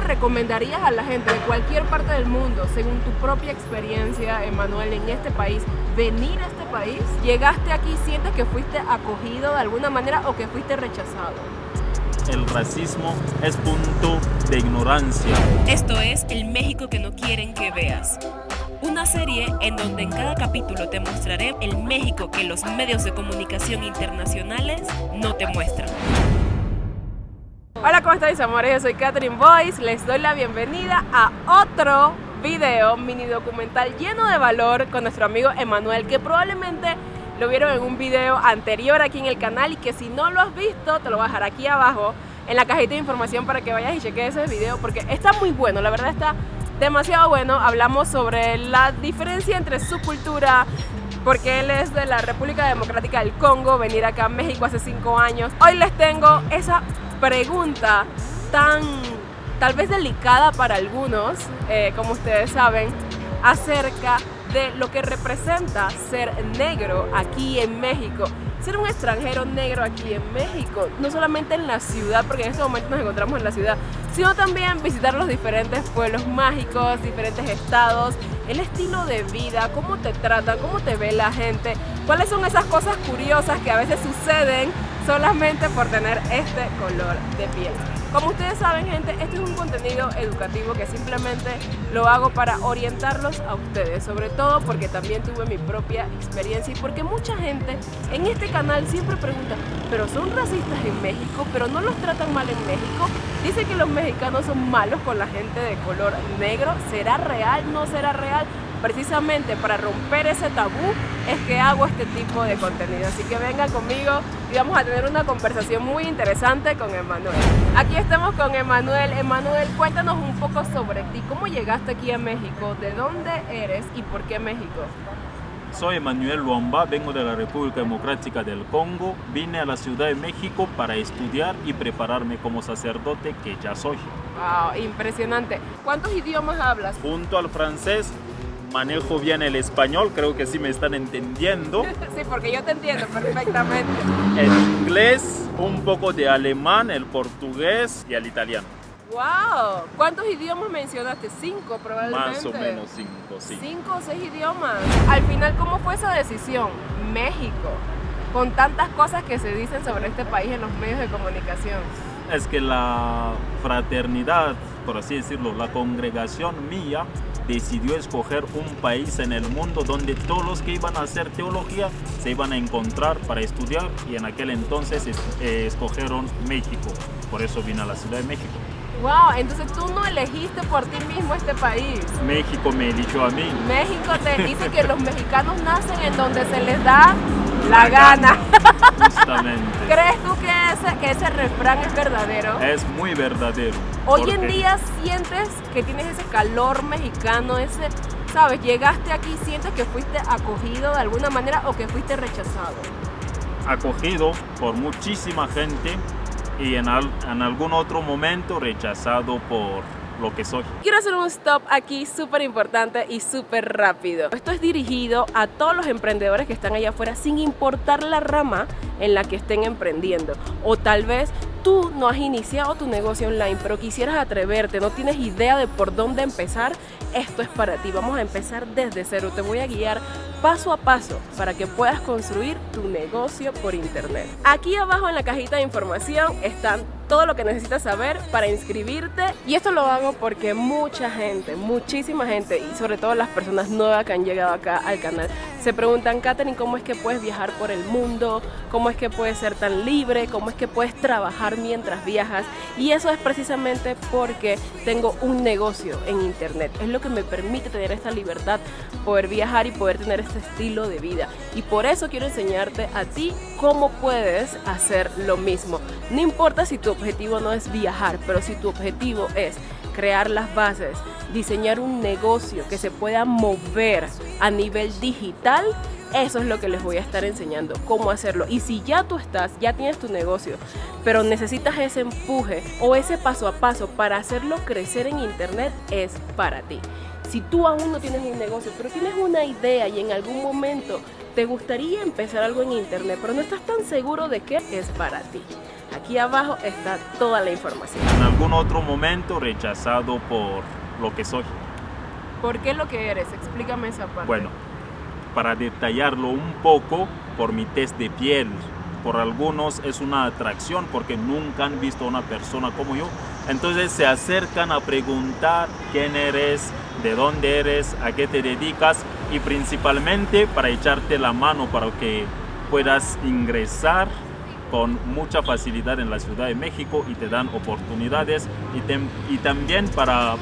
le recomendarías a la gente de cualquier parte del mundo, según tu propia experiencia, Emanuel, en este país, venir a este país? ¿Llegaste aquí y sientes que fuiste acogido de alguna manera o que fuiste rechazado? El racismo es punto de ignorancia. Esto es El México que no quieren que veas. Una serie en donde en cada capítulo te mostraré el México que los medios de comunicación internacionales no te muestran. Hola, ¿cómo estáis amores? Yo soy Catherine Boyce, les doy la bienvenida a otro video, mini documental lleno de valor con nuestro amigo Emanuel, que probablemente lo vieron en un video anterior aquí en el canal y que si no lo has visto, te lo voy a dejar aquí abajo en la cajita de información para que vayas y cheques ese video porque está muy bueno, la verdad está demasiado bueno. Hablamos sobre la diferencia entre su cultura, porque él es de la República Democrática del Congo, venir acá a México hace 5 años. Hoy les tengo esa pregunta tan tal vez delicada para algunos, eh, como ustedes saben, acerca de lo que representa ser negro aquí en México. Ser un extranjero negro aquí en México, no solamente en la ciudad, porque en este momento nos encontramos en la ciudad, sino también visitar los diferentes pueblos mágicos, diferentes estados, el estilo de vida, cómo te tratan, cómo te ve la gente, cuáles son esas cosas curiosas que a veces suceden solamente por tener este color de piel. Como ustedes saben gente, este es un contenido educativo que simplemente lo hago para orientarlos a ustedes, sobre todo porque también tuve mi propia experiencia y porque mucha gente en este canal siempre pregunta, pero son racistas en México, pero no los tratan mal en México, dice que los mexicanos son malos con la gente de color negro, ¿será real? ¿No será real? Precisamente para romper ese tabú es que hago este tipo de contenido. Así que vengan conmigo y vamos a tener una conversación muy interesante con Emanuel. Aquí estamos con Emanuel. Emanuel, cuéntanos un poco sobre ti. ¿Cómo llegaste aquí a México? ¿De dónde eres y por qué México? Soy Emanuel Luamba, vengo de la República Democrática del Congo. Vine a la Ciudad de México para estudiar y prepararme como sacerdote que ya soy. Wow, impresionante. ¿Cuántos idiomas hablas? Junto al francés, manejo bien el español, creo que sí me están entendiendo. sí, porque yo te entiendo perfectamente. El inglés, un poco de alemán, el portugués y el italiano. ¡Wow! ¿Cuántos idiomas mencionaste? Cinco probablemente. Más o menos cinco, sí. Cinco o seis idiomas. Al final, ¿cómo fue esa decisión? México, con tantas cosas que se dicen sobre este país en los medios de comunicación. Es que la fraternidad, por así decirlo, la congregación mía decidió escoger un país en el mundo donde todos los que iban a hacer teología se iban a encontrar para estudiar y en aquel entonces eh, escogieron México. Por eso vine a la Ciudad de México. Wow, entonces tú no elegiste por ti mismo este país. México me eligió a mí. México te dice que los mexicanos nacen en donde se les da la, gana. Justamente. ¿Crees tú que ese, que ese refrán es verdadero? Es muy verdadero. Hoy en día sientes que tienes ese calor mexicano, ese, ¿sabes? Llegaste aquí y sientes que fuiste acogido de alguna manera o que fuiste rechazado. Acogido por muchísima gente y en, en algún otro momento rechazado por que soy. Quiero hacer un stop aquí súper importante y súper rápido. Esto es dirigido a todos los emprendedores que están allá afuera sin importar la rama en la que estén emprendiendo. O tal vez tú no has iniciado tu negocio online, pero quisieras atreverte, no tienes idea de por dónde empezar, esto es para ti. Vamos a empezar desde cero. Te voy a guiar paso a paso para que puedas construir tu negocio por internet. Aquí abajo en la cajita de información están todo lo que necesitas saber para inscribirte y esto lo hago porque mucha gente, muchísima gente y sobre todo las personas nuevas que han llegado acá al canal se preguntan, Katherine, ¿cómo es que puedes viajar por el mundo? ¿Cómo es que puedes ser tan libre? ¿Cómo es que puedes trabajar mientras viajas? Y eso es precisamente porque tengo un negocio en internet. Es lo que me permite tener esta libertad, poder viajar y poder tener este estilo de vida. Y por eso quiero enseñarte a ti cómo puedes hacer lo mismo. No importa si tu objetivo no es viajar, pero si tu objetivo es crear las bases, diseñar un negocio que se pueda mover a nivel digital, eso es lo que les voy a estar enseñando, cómo hacerlo. Y si ya tú estás, ya tienes tu negocio, pero necesitas ese empuje o ese paso a paso para hacerlo crecer en internet, es para ti. Si tú aún no tienes un negocio, pero tienes una idea y en algún momento te gustaría empezar algo en internet, pero no estás tan seguro de qué es para ti. Aquí abajo está toda la información. En algún otro momento rechazado por lo que soy. ¿Por qué lo que eres? Explícame esa parte. Bueno, para detallarlo un poco, por mi test de piel, por algunos es una atracción porque nunca han visto a una persona como yo. Entonces se acercan a preguntar quién eres, de dónde eres, a qué te dedicas y principalmente para echarte la mano para que puedas ingresar con mucha facilidad en la Ciudad de México y te dan oportunidades y, y también para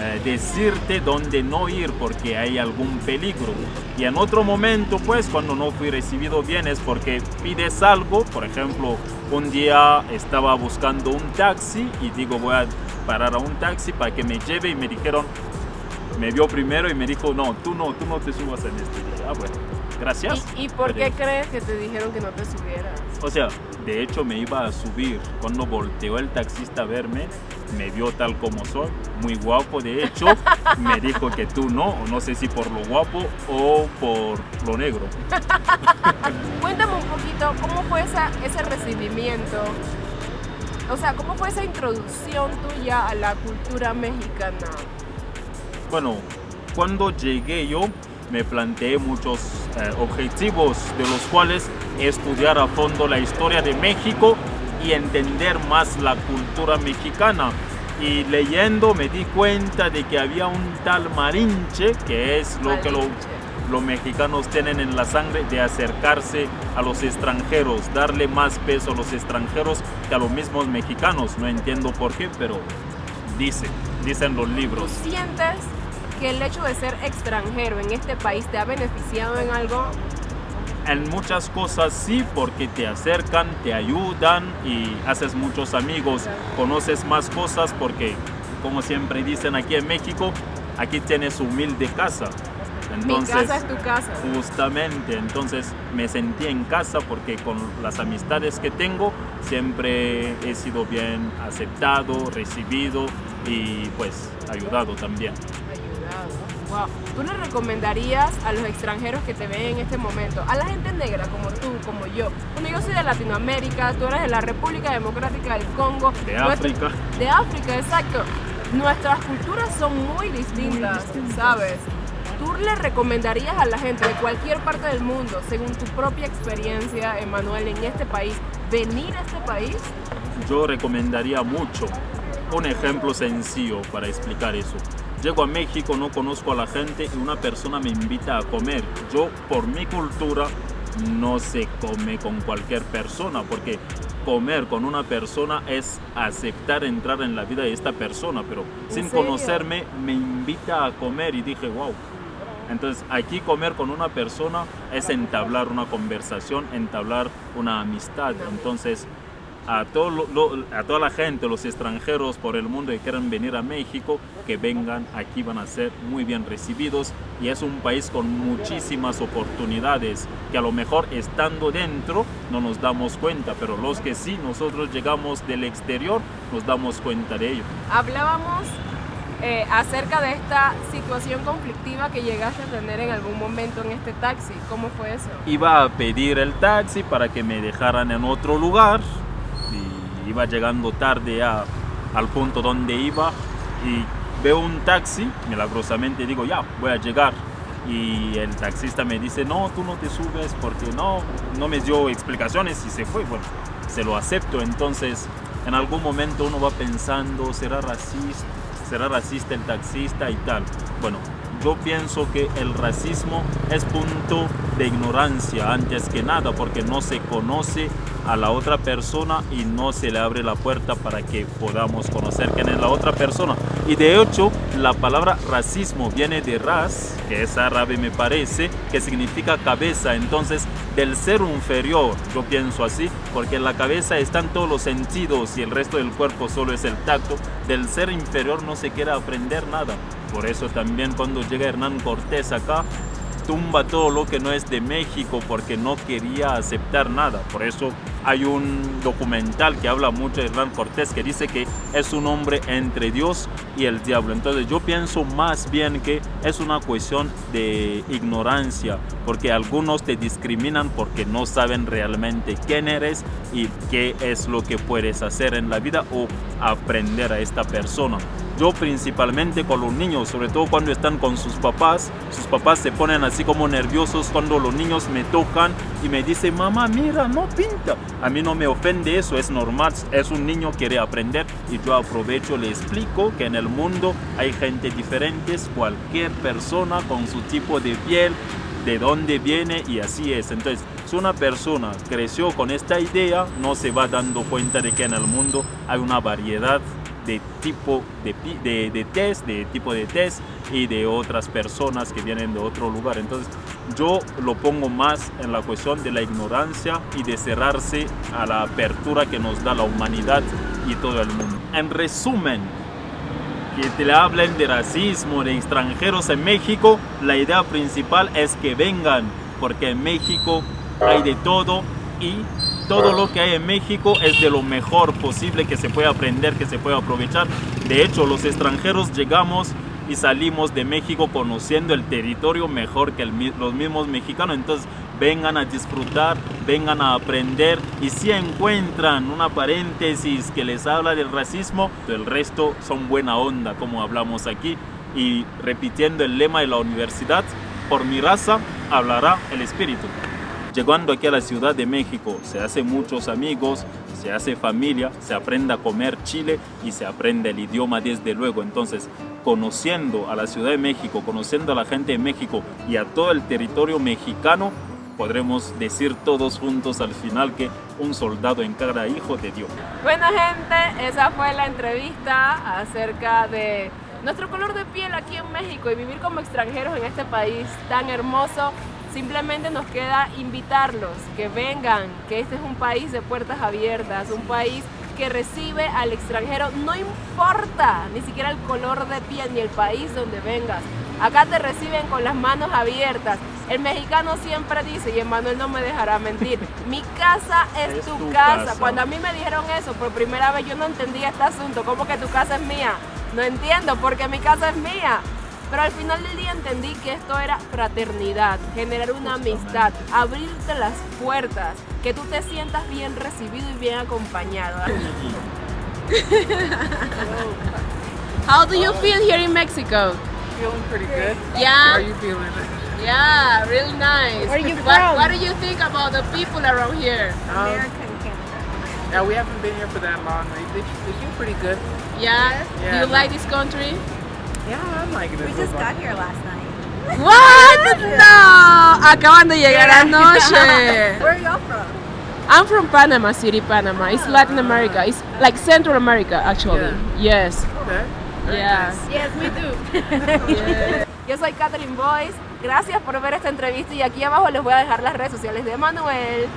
eh, decirte dónde no ir porque hay algún peligro. Y en otro momento, pues, cuando no fui recibido bien es porque pides algo, por ejemplo, un día estaba buscando un taxi y digo voy a parar a un taxi para que me lleve y me dijeron, me vio primero y me dijo, no, tú no, tú no te subas en este día. Ah, bueno, gracias. ¿Y, por qué crees que te dijeron que no te subieras? O sea, de hecho me iba a subir. Cuando volteó el taxista a verme, me vio tal como soy, muy guapo de hecho, me dijo que tú no, no sé si por lo guapo o por lo negro. Cuéntame un poquito, ¿cómo fue ese recibimiento? O sea, ¿cómo fue esa introducción tuya a la cultura mexicana? Bueno, cuando llegué yo me planteé muchos eh, objetivos, de los cuales estudiar a fondo la historia de México y entender más la cultura mexicana. Y leyendo me di cuenta de que había un tal marinche, que es lo que los mexicanos tienen en la sangre, de acercarse a los extranjeros, darle más peso a los extranjeros que a los mismos mexicanos. No entiendo por qué, pero dicen, dicen los libros. sientes que el hecho de ser extranjero en este país te ha beneficiado en algo? En muchas cosas sí, porque te acercan, te ayudan y haces muchos amigos, conoces más cosas porque, como siempre dicen aquí en México, aquí tienes humilde casa. Entonces, Mi casa es tu casa. Justamente, entonces me sentí en casa porque con las amistades que tengo siempre he sido bien aceptado, recibido y pues ayudado también. ¿Tú le recomendarías a los extranjeros que te ven en este momento, a la gente negra como tú, como yo? Bueno, yo soy de Latinoamérica, tú eres de la República Democrática del Congo. De África. De África, exacto. Nuestras culturas son muy distintas, ¿sabes? ¿Tú le recomendarías a la gente de cualquier parte del mundo, según tu propia experiencia, Emanuel, en este país, venir a este país? Yo recomendaría mucho. Un ejemplo sencillo para explicar eso. Llego a México, no conozco a la gente y una persona me invita a comer. Yo, por mi cultura, no se come con cualquier persona, porque comer con una persona es aceptar entrar en la vida de esta persona, pero sin conocerme me invita a comer y dije, wow. Entonces aquí comer con una persona es entablar una conversación, entablar una amistad. Entonces a, todo a toda la gente, los extranjeros por el mundo que quieran venir a México, que vengan aquí van a ser muy bien recibidos y es un país con muchísimas oportunidades que a lo mejor estando dentro no nos damos cuenta, pero los que sí, nosotros llegamos del exterior, nos damos cuenta de ello. Hablábamos eh, acerca de esta situación conflictiva que llegaste a tener en algún momento en este taxi. ¿Cómo fue eso? Iba a pedir el taxi para que me dejaran en otro lugar iba llegando tarde al punto donde iba y veo un taxi, milagrosamente digo, ya, voy a llegar. Y el taxista me dice, no, tú no te subes porque no, no me dio explicaciones y se fue. Bueno, se lo acepto. Entonces, en algún momento uno va pensando, ¿será racista? ¿Será racista el taxista y tal? Bueno, yo pienso que el racismo es punto de ignorancia antes que nada porque no se conoce a la otra persona y no se le abre la puerta para que podamos conocer quién es la otra persona. Y de hecho, la palabra racismo viene de ras, que es árabe me parece, que significa cabeza. Entonces, del ser inferior, yo pienso así, porque en la cabeza están todos los sentidos y el resto del cuerpo solo es el tacto. Del ser inferior no se quiere aprender nada. Por eso también cuando llega Hernán Cortés acá, tumba todo lo que no es de México porque no quería aceptar nada. Por eso hay un documental que habla mucho de Hernán Cortés que dice que es un hombre entre Dios y el diablo. Entonces yo pienso más bien que es una cuestión de ignorancia, porque algunos te discriminan porque no saben realmente quién eres y qué es lo que puedes hacer en la vida o aprender a esta persona. Yo principalmente con los niños, sobre todo cuando están con sus papás, sus papás se ponen así como nerviosos cuando los niños me tocan y me dicen, mamá, mira, no pinta. A mí no me ofende eso, es normal, es un niño quiere aprender y yo aprovecho, le explico que en el mundo hay gente diferente, cualquier persona con su tipo de piel, de dónde viene y así es. Entonces, si una persona creció con esta idea, no se va dando cuenta de que en el mundo hay una variedad de tipo de, de, de, test, de tipo de test y de otras personas que vienen de otro lugar. Entonces yo lo pongo más en la cuestión de la ignorancia y de cerrarse a la apertura que nos da la humanidad y todo el mundo. En resumen, que te le hablen de racismo, de extranjeros en México, la idea principal es que vengan, porque en México hay de todo y todo lo que hay en México es de lo mejor posible que se puede aprender, que se puede aprovechar. De hecho, los extranjeros llegamos y salimos de México conociendo el territorio mejor que los mismos mexicanos. Entonces, vengan a disfrutar, vengan a aprender y si encuentran una paréntesis que les habla del racismo, el resto son buena onda, como hablamos aquí. Y repitiendo el lema de la universidad, por mi raza hablará el espíritu. Llegando aquí a la Ciudad de México se hace muchos amigos, se hace familia, se aprende a comer chile y se aprende el idioma desde luego. Entonces, conociendo a la Ciudad de México, conociendo a la gente de México y a todo el territorio mexicano, podremos decir todos juntos al final que un soldado en cada hijo de Dios. Bueno gente, esa fue la entrevista acerca de nuestro color de piel aquí en México y vivir como extranjeros en este país tan hermoso Simplemente nos queda invitarlos, que vengan, que este es un país de puertas abiertas, un país que recibe al extranjero, no importa ni siquiera el color de piel ni el país donde vengas. Acá te reciben con las manos abiertas. El mexicano siempre dice, y Emanuel no me dejará mentir, mi casa es, tu, casa. Cuando a mí me dijeron eso por primera vez, yo no entendía este asunto. ¿Cómo que tu casa es mía? No entiendo, porque mi casa es mía. Pero al final del día entendí que esto era fraternidad, generar una amistad, abrirte las puertas, que tú te sientas bien recibido y bien acompañado. How do you feel here in Mexico? Feeling pretty good. Yeah. How are you feeling? Yeah, really nice. Where are you what, from? what do you think about the people around here? Um, American Canada. yeah, we haven't been here for that long. They, they, they feel pretty good. Yeah? Yeah. Do you like this country? Yeah, I'm liking it We just got here last night. What? No! Acaban de llegar anoche. Where are y'all from? I'm from Panama City, Panama. It's Latin America. It's like Central America, actually. Yes. Okay. Yeah. nice. Yes, we do. Yo soy Catherine Boyce. Gracias por ver esta entrevista y aquí abajo les voy a dejar las redes sociales de Manuel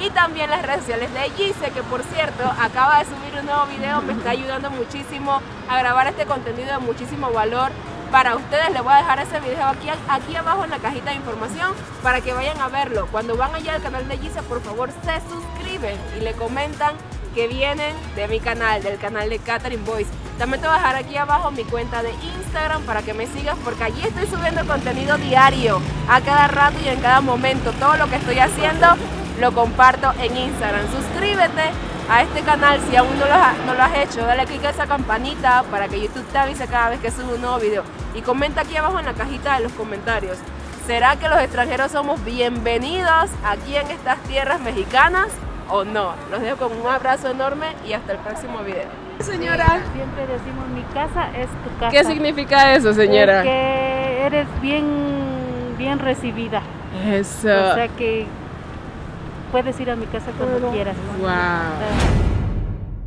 y también las redes sociales de Gise, que por cierto acaba de subir un nuevo video, me está ayudando muchísimo a grabar este contenido de muchísimo valor para ustedes. Les voy a dejar ese video aquí, aquí abajo en la cajita de información para que vayan a verlo. Cuando van allá al canal de Gise, por favor se suscriben y le comentan que vienen de mi canal, del canal de Catherine Boyce. También te voy a dejar aquí abajo mi cuenta de Instagram para que me sigas porque allí estoy subiendo contenido diario, a cada rato y en cada momento. Todo lo que estoy haciendo lo comparto en Instagram. Suscríbete a este canal si aún no lo, has, no lo has hecho. Dale click a esa campanita para que YouTube te avise cada vez que subo un nuevo video. Y comenta aquí abajo en la cajita de los comentarios. ¿Será que los extranjeros somos bienvenidos aquí en estas tierras mexicanas o no? Los dejo con un abrazo enorme y hasta el próximo video. Señora, Siempre decimos mi casa es tu casa. ¿qué significa eso, señora? Que eres bien, bien recibida. Eso. O sea que puedes ir a mi casa cuando quieras. Wow.